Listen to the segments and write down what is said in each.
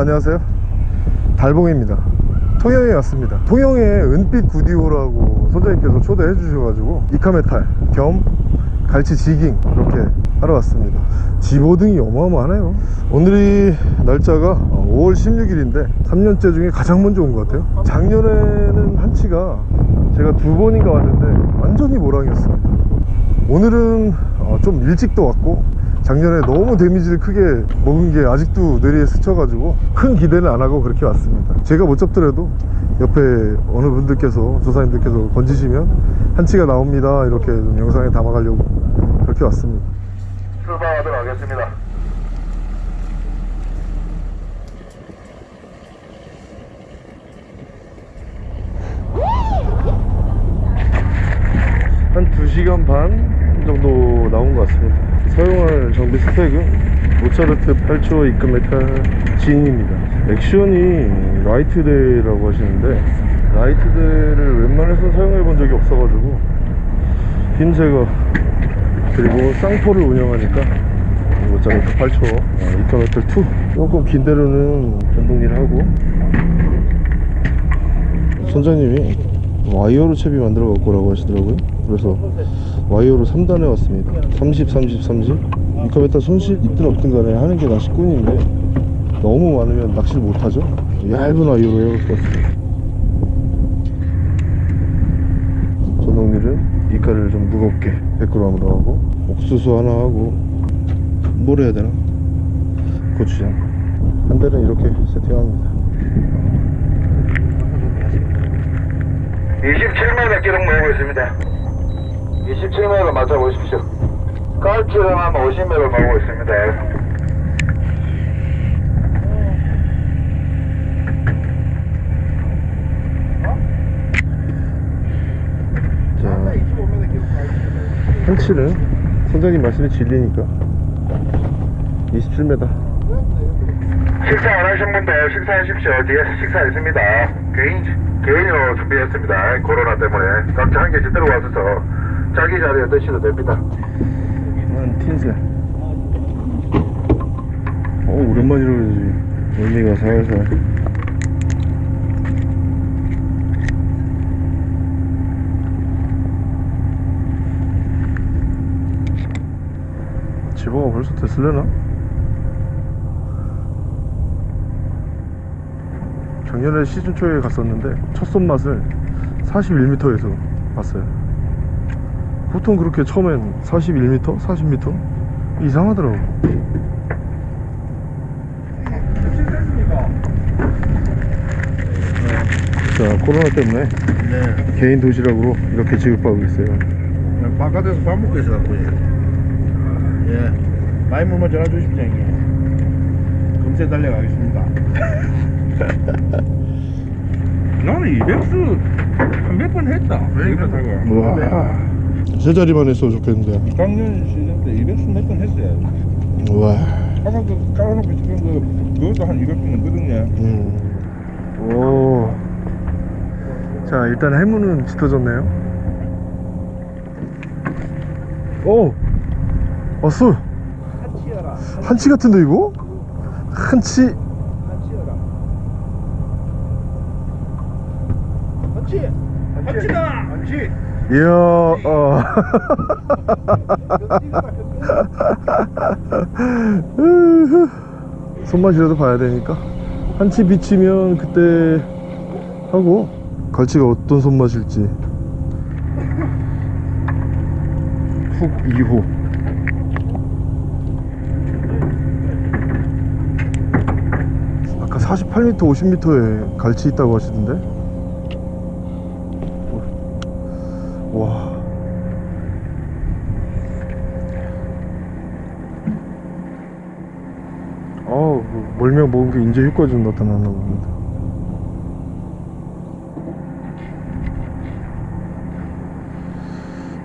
안녕하세요. 달봉입니다. 통영에 왔습니다. 통영에 은빛 구디오라고 선장님께서 초대해 주셔가지고 이카메탈 겸 갈치 지깅 이렇게 하러 왔습니다. 집어등이 어마어마하네요. 오늘이 날짜가 5월 16일인데 3년째 중에 가장 먼저 온 것 같아요. 작년에는 한치가 제가 두 번인가 왔는데 완전히 모랑이었습니다. 오늘은 어, 좀 일찍도 왔고 작년에 너무 데미지를 크게 먹은 게 아직도 뇌리에 스쳐가지고 큰 기대는 안 하고 그렇게 왔습니다. 제가 못 잡더라도 옆에 어느 분들께서 조사님들께서 건지시면 한치가 나옵니다. 이렇게 좀 영상에 담아가려고 그렇게 왔습니다. 출발하도록 하겠습니다. 한 2시간 반 정도 나온 것 같습니다 사용할 장비 스펙은 모차르트 8초 이크메탈 진입니다. 액션이 라이트데이라고 하시는데 라이트데이를 웬만해서 사용해 본 적이 없어가지고 흰색어 그리고 쌍포를 운영하니까 모차르트 8초 이크메탈 2 조금 긴 데로는 전동일 하고 선장님이 와이어로 채비 만들어 갖고 라고 하시더라고요. 그래서 와이어로 3단에 왔습니다. 30 30 30 이카메타 손실 있든 없든 간에 하는 게 낚시꾼인데 너무 많으면 낚시를 못하죠? 얇은 와이어로 해갖고 왔습니다. 전동릴은 이카를 좀 무겁게 100g으로 하고 옥수수 하나 하고 뭘 해야 되나? 고추장. 한 대는 이렇게 세팅합니다. 27m 기록 모으고 있습니다. 27m 맞춰보십시오. 깔치는 한 50m 모으고 있습니다. 자, 한치는 선장님 말씀이 진리니까 27m 식사 안 하신 분들 식사하십시오. 뒤에서 식사 있습니다. 개인, 개인으로 준비했습니다. 코로나 때문에. 각자 한 개씩 들어와서 자기 자리에 드셔도 됩니다. 난 틴셀 어 오랜만이라 그러지 의미가 살살 집어가 벌써 됐을려나? 작년에 시즌 초에 갔었는데 첫 손맛을 41m에서 봤어요 보통 그렇게 처음엔 41m, 40m 이상하더라고. 자 코로나 때문에 네. 개인 도시락으로 이렇게 지급하고 있어요. 바깥에서 밥 먹고 있어갖고 예. 예. 많이 물만 전화 주십시오 형님. 금세 달려가겠습니다. 나는 200수 한 몇 번 했다. 이거 타고. 와, 세 자리만 했으면 좋겠는데. 작년 시즌 때 200수 몇번 했어요. 와, 그 깔아놓고 지금 그 그것도 한 200수 넘거든요. 음, 오. 자 일단 해무는 짙어졌네요. 오, 왔어. 한치 같은데 이거? 한치. 한치여라. 한치. 한치다. 한치. 이야, 어. 손맛이라도 봐야 되니까. 한 치 비치면 그때 하고 갈치가 어떤 손맛일지. 훅 2호. 아까 48m 50m에 갈치 있다고 하시던데 와 어우 뭐 멀면 먹은 게 이제 효과 좀 나타났나 봅니다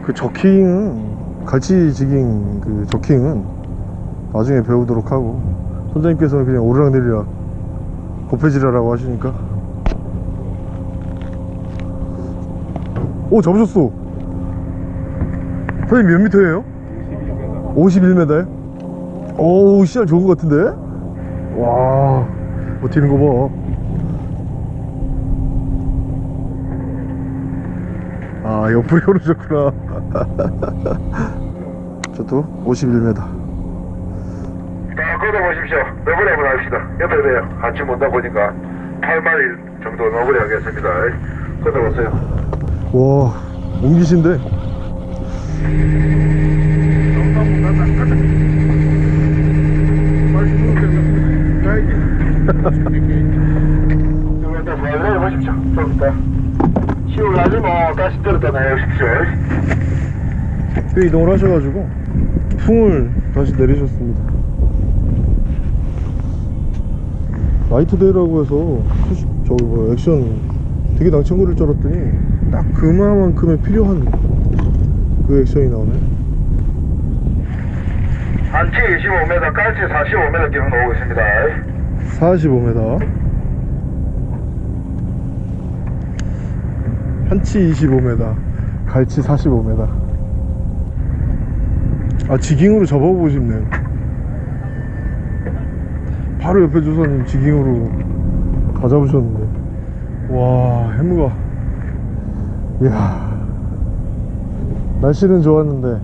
그 저킹은 갈치 지깅 그 저킹은 나중에 배우도록 하고 선장님께서는 그냥 오르락내리락 곱해지라라고 하시니까 오 잡으셨어 선생님 몇 미터예요? 51m요? 오우 씨알 좋은 것 같은데? 와 버티는 거 봐. 아, 옆으로 오르셨구나. 저도 51m. 자, 걷어보십시오. 너구리 한번 합시다. 옆에 돼요. 같이 못다 보니까 8마일 정도 너구리 하겠습니다. 걷어보세요. 와, 옮기신데? 이거 일단 잘 내려보십시오. 좀 이따. 시울 나지 뭐, 다시 들었다 내려오십시오. 꽤 이동을 하셔가지고 풍을 다시 내리셨습니다. 라이트데이라고 해서 푸시- 저기 뭐 액션 되게 낭창거릴 줄 알았더니 딱 그만큼의 필요한 그 액션이 나오네. 한치 25m, 깔치 45m 기록 나오고 있습니다. 45m 한치 25m 갈치 45m 아 지깅으로 접어보고 싶네요. 바로 옆에 조사님 지깅으로 다 잡으셨는데. 와 해무가. 이야. 날씨는 좋았는데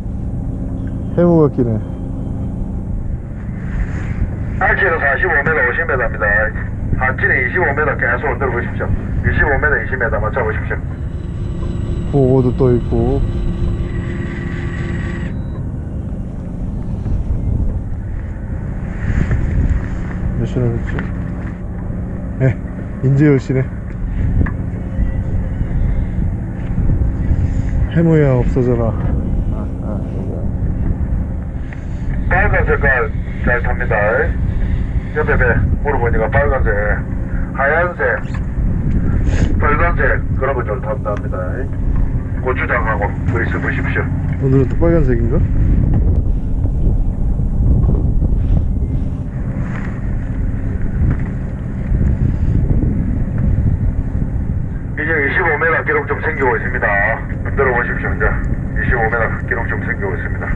해무가 끼네 한치는 45m, 50m입니다. 한치는 25m 계속 흔들어 보십시오. 25m, 20m 맞춰보십시오. 보고도 떠 있고 몇 시나 됐지? 네 인제 10시네 해무야 없어져라 아, 아, 빨간 색깔 잘 탑니다. 옆에 배 물어보니까 빨간색, 하얀색, 빨간색 그런 거좀 탑답니다. 고추장하고 그리스 보십시오. 오늘은 또 빨간색인가? 이제 25m 기록 좀 생기고 있습니다. 흔들어 보십시오. 이제 25m 기록 좀 생기고 있습니다.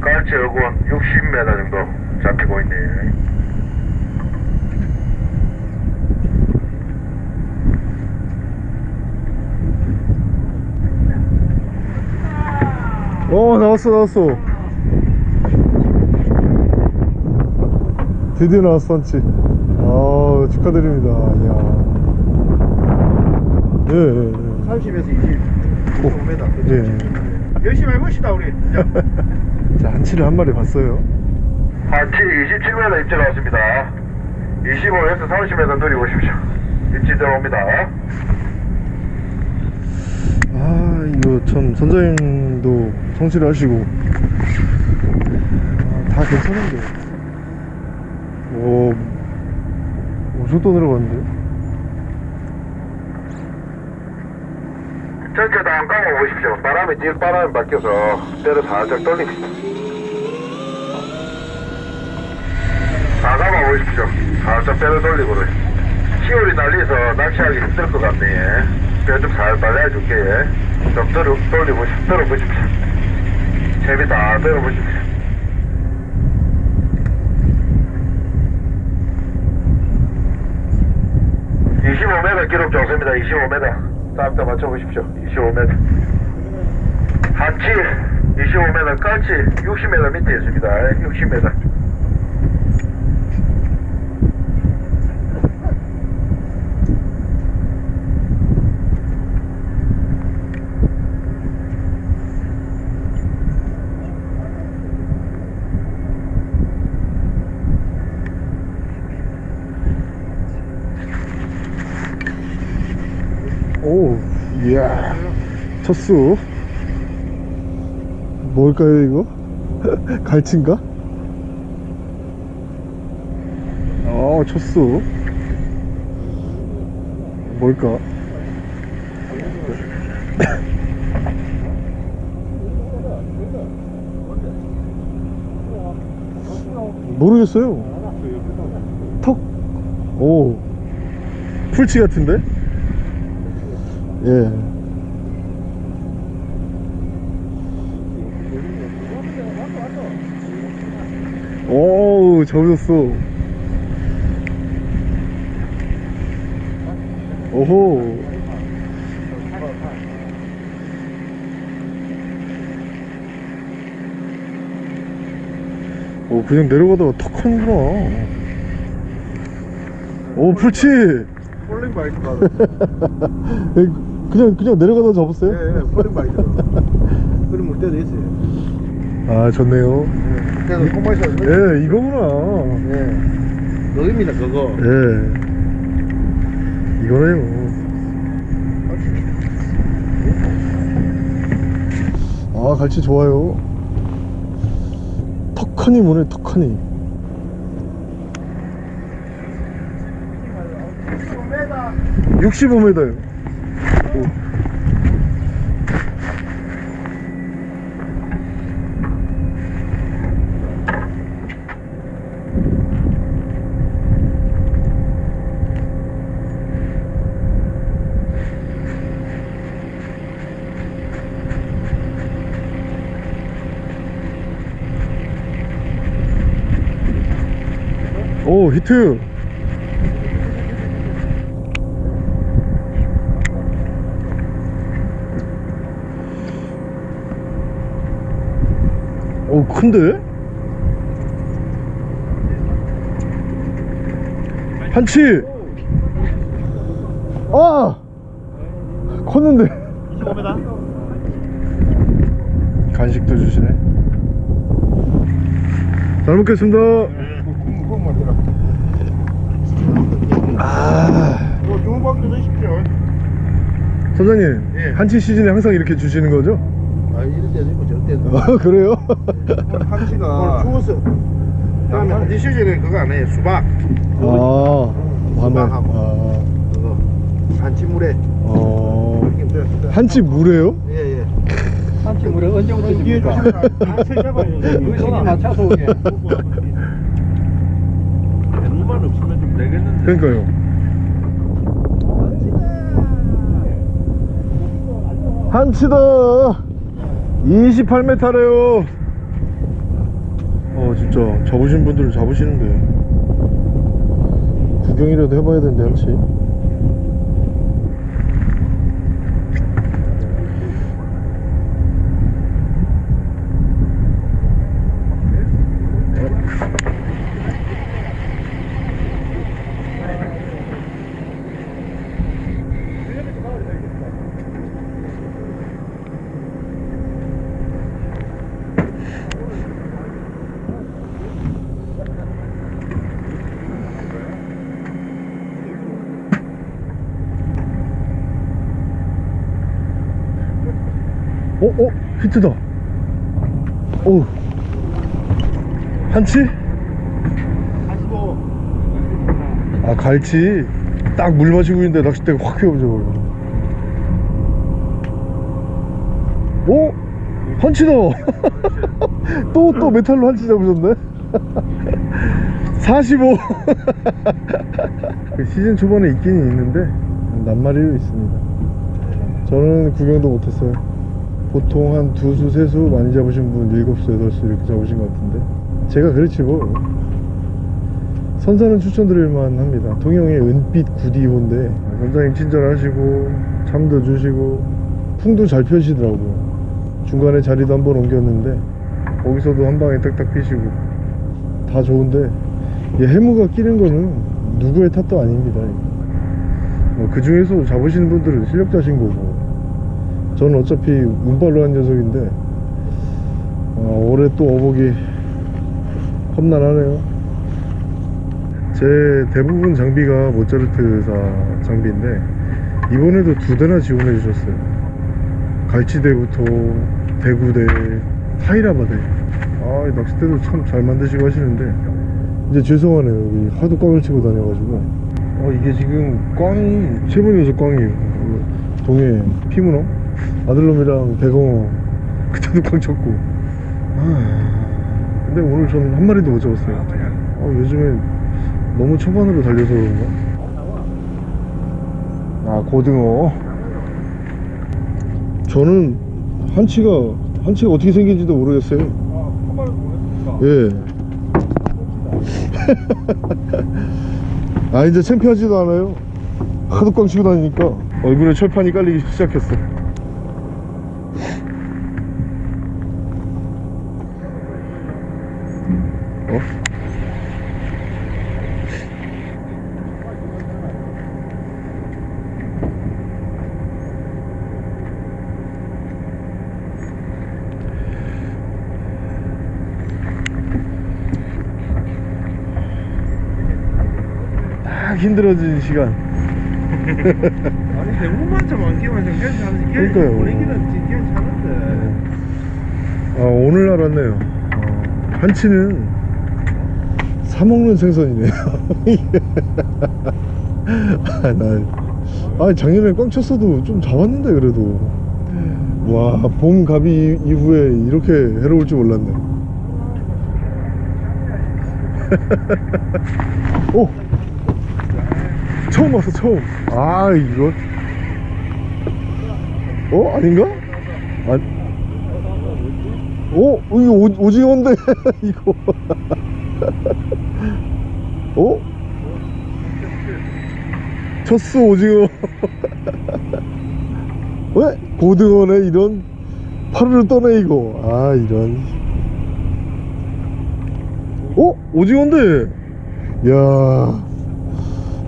깔치 어군 60m 정도 잡히고 있네. 어 나왔어 나왔어 드디어 나왔어 한치 아 축하드립니다 이야 예, 예, 예. 30에서 20 25m 예. 열심히 해봅시다 우리 자, 자 한치를 한 마리 봤어요 한치 27m 입질 나왔습니다. 25에서 30m 누리고 오십시오. 입질 들어옵니다. 아 이거 참 선장님도 성실히 하시고 아, 다 괜찮은데 오 엄청 떠내려갔는데 전체 다안 감아 보십시오. 바람이 뒤 바람이 바뀌어서 때를 살짝 돌립니다. 다 감아 보십시오. 살짝 때를 돌리고 시월이 날려서 낚시하기 힘들 것 같네. 배좀 살살 내줄게. 좀 들어, 돌려보십시오. 들어보십시오. 채비 다 들어보십시오. (25m) 기록 좋습니다 (25m) 싹다 맞춰보십시오 (25m) 한치 25m 깔치 60m 밑에 있습니다 60m 오 이야 첫수 뭘까요 이거? 갈치인가? 어 첫수 뭘까? 모르겠어요 턱? 오 풀치 같은데? 예. 오우 잡으셨어. 오호 오 그냥 내려가다가 턱 하는구나. 오 풀치! falling bite가 그냥 그냥 내려가다 잡았어요? 예, 예, falling bite 그럼 물 때도 있어요. 아 좋네요. 예, 그래서 콩마이서 예 이거구나. 예 그겁니다 그거 예. 이거네요. 아 갈치 좋아요. 턱하니 뭐네 턱하니. 65m요 오 히트. 오 큰데? 한치. 아! 컸는데. 25m? 간식도 주시네. 잘 먹겠습니다 콩 만들어 아 이거 중국밥도 드십시오 선장님 예. 한치 시즌에 항상 이렇게 주시는 거죠? 아 이럴 때도 있고 저럴 때도 아 그래요? 한치가 추워서 다음에 한치 시즌에 그거 안 해요 수박 아 밤에 수박하고. 아, 그거 한치 물에 어 이렇게 한치 물에요? 예예 한치 물에 언제부터 뒤에 줍니까? 한치 잡아요 그 시기 맞춰서 오게. 눈만 없으면 좀 되겠는데 그러니까요 한치다. 28m래요. 어 진짜. 잡으신 분들은 잡으시는데. 구경이라도 해봐야 되는데 한치 어? 어? 히트다 오 한치? 아 갈치 딱 물 마시고 있는데 낚싯대가 확 휘어져 버려 오? 한치다 또 또 메탈로 한치 잡으셨네 45 그 시즌 초반에 있긴 있는데 낱마리로 있습니다 저는 구경도 못했어요 보통 한 두 수, 세 수 많이 잡으신 분 일곱 수, 여덟 수 이렇게 잡으신 것 같은데? 제가 그렇지 뭐. 선사는 추천드릴만 합니다. 통영의 은빛 구디호인데. 선장님 친절하시고 참도 주시고. 풍도 잘 펴시더라고요. 중간에 자리도 한번 옮겼는데 거기서도 한 방에 딱딱 피시고. 다 좋은데 이 해무가 끼는 거는 누구의 탓도 아닙니다 뭐 그 중에서 잡으시는 분들은 실력자신 거고 저는 어차피 운발로 한 녀석인데 어, 올해 또 어복이 험난하네요. 제 대부분 장비가 모차르트사 장비인데 이번에도 두 대나 지원해 주셨어요. 갈치대부터 대구대 하이라바대. 아이 낚싯대도 참 잘 만드시고 하시는데 이제 죄송하네요. 여기 하도 꽝을 치고 다녀가지고. 어 이게 지금 꽝이 세 번이어서 꽝이에요. 그 동해 피문어 아들놈이랑 대공어 그때도 꽝 쳤고. 아, 근데 오늘 전한 마리도 못 잡았어요. 어, 요즘에 너무 초반으로 달려서 그런가? 아 고등어. 저는 한치가 한치가 어떻게 생긴지도 모르겠어요. 예. 아 이제 창피하지도 않아요. 하도 꽝 치고 다니니까 얼굴에 철판이 깔리기 시작했어 어? 딱 힘들어진 시간. 아니 대부분만 좀 안기만 좀 괜찮은데 그러니까요. 분위기는 괜찮은데. 아 오늘 알았네요. 어, 한치는 사먹는 생선이네요. 아, 나, 아 작년에 꽝 쳤어도 좀 잡았는데 그래도. 와 봄 가비 이후에 이렇게 해로울 줄 몰랐네. 오 처음 봤어 처음 아 이거 어 아닌가? 아, 오, 이거 오, 오징어인데, 이거. 어? 첫수 오징어. 왜? 고등어네, 이런. 파르르 떠네, 이거. 아, 이런. 어? 오징어인데. 야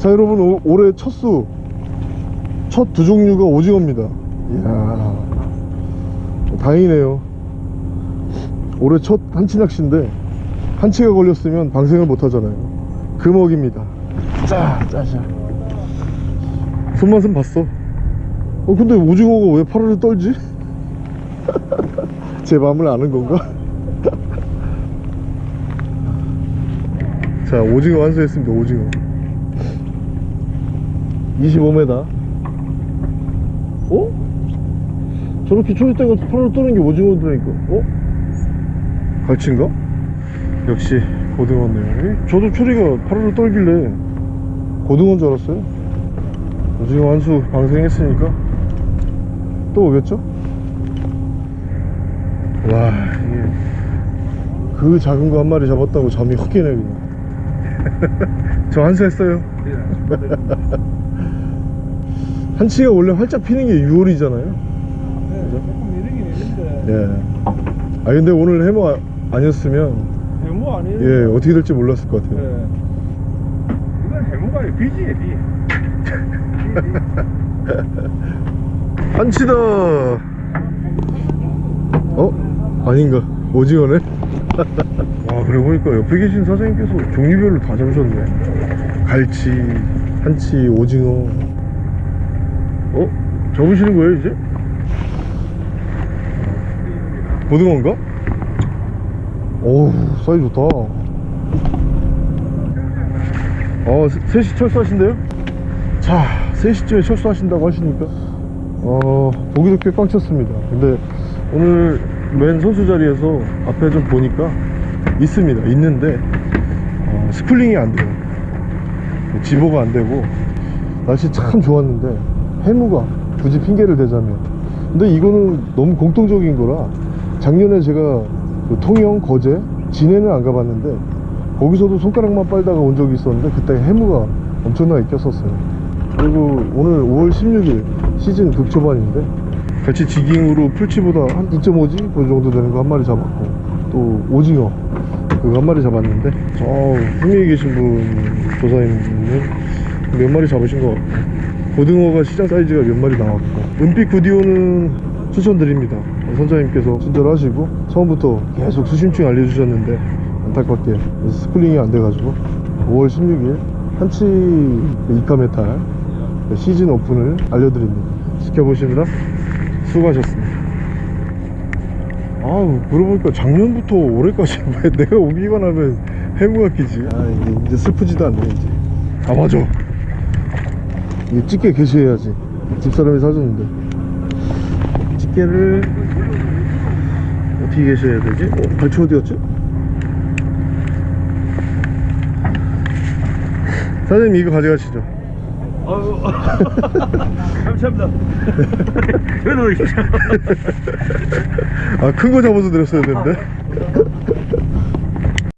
자, 여러분, 오, 올해 첫수. 첫 두 종류가 오징어입니다. 이야. 다행이네요. 올해 첫 한치 낚시인데 한치가 걸렸으면 방생을 못 하잖아요 금어기입니다 짜 짜자 손맛은 봤어 어 근데 오징어가 왜 파르르 떨지? 제 마음을 아는 건가? 자 오징어 완수했습니다 오징어 25m 어? 저렇게 초리대가 파르르 떠는 게 오징어더라니까 어? 갈치인가? 역시 고등어네요 저도 초리가 파르르 떨길래 고등어인 줄 알았어요 오징어 한 수 방생했으니까 또 오겠죠? 와 이게 그 작은 거 한 마리 잡았다고 잠이 확 깨네 그냥 저 한 수 했어요 한치가 원래 활짝 피는 게 6월이잖아요. 네, 조금 이르긴 있는데. 예. 아 근데 오늘 해머 아- 아니었으면 해무 아니에요? 예 어떻게 될지 몰랐을 것 같아요. 네. 이건 해무가 아니고 비지에 비 한치다. 어? 아닌가? 오징어네 와 그래 보니까 옆에 계신 사장님께서 종류별로 다 잡으셨네. 갈치 한치 오징어 어? 접으시는 거예요 이제? 고등어인가? 어우 사이즈 좋다 어 3시 철수하신대요? 자 3시쯤에 철수하신다고 하시니까 어 보기도 꽤 꽉 찼습니다 근데 오늘 맨 선수 자리에서 앞에 좀 보니까 있습니다 있는데 어, schooling이 안 돼요 집어가 안 되고 날씨 참 좋았는데 해무가 굳이 핑계를 대자면. 근데 이거는 너무 공통적인 거라 작년에 제가 그 통영 거제 진해는 안 가봤는데 거기서도 손가락만 빨다가 온 적이 있었는데 그때 해무가 엄청나게 꼈었어요. 그리고 오늘 5월 16일 시즌 극초반인데 같이 지깅으로 풀치보다 한 2.5지 그 정도 되는 거 한 마리 잡았고 또 오징어 그거 한 마리 잡았는데 저 흥미에 계신 분 조사님은 몇 마리 잡으신 것 같고 고등어가 시장 사이즈가 몇 마리 나왔고 은빛 구디오는 추천드립니다. 선장님께서 친절하시고 처음부터 계속 수심층 알려주셨는데 안타깝게 schooling이 안 돼가지고 5월 16일 한치 이카메탈 시즌 오픈을 알려드립니다. 지켜보시느라 수고하셨습니다. 아우 그러고 보니까 작년부터 올해까지 왜 내가 오기만 하면 해무가 끼지. 아 이제 슬프지도 않네 이제. 아 맞아 집게 게시해야지 집사람이 사줬는데 집게를 어떻게 게시해야 되지? 어? 발치 어디 갔지? 사장님 이거 가져가시죠 아유 감사합니다 저도 아 큰 거 잡아서 드렸어야 되는데